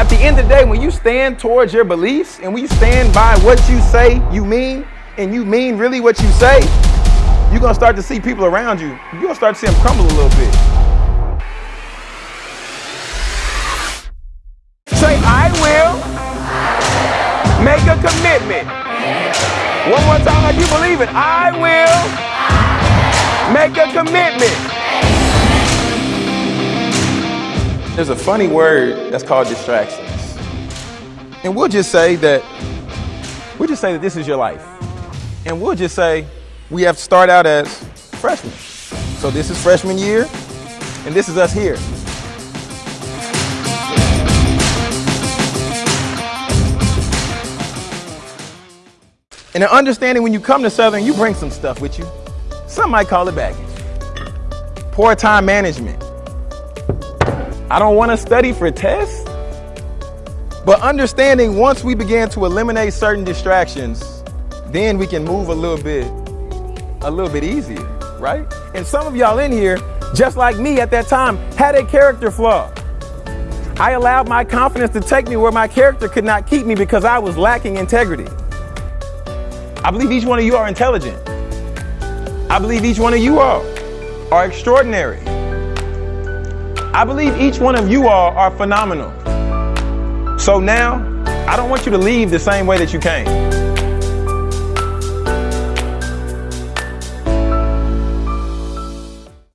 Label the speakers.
Speaker 1: at the end of the day, when you stand towards your beliefs and we stand by what you say you mean, and you mean really what you say, you're gonna start to see people around you, you're gonna start to see them crumble a little bit. Say, I will make a commitment. One more time like you believe it. I will make a commitment. There's a funny word that's called distractions. And we'll just say that, we'll just say that this is your life. And we'll just say we have to start out as freshmen. So this is freshman year, and this is us here. And an understanding when you come to Southern, you bring some stuff with you. Some might call it baggage. Poor time management. I don't want to study for tests. But understanding once we begin to eliminate certain distractions, then we can move a little bit, a little bit easier, right? And some of y'all in here, just like me at that time, had a character flaw. I allowed my confidence to take me where my character could not keep me because I was lacking integrity. I believe each one of you are intelligent. I believe each one of you all are extraordinary. I believe each one of you all are phenomenal. So now, I don't want you to leave the same way that you came.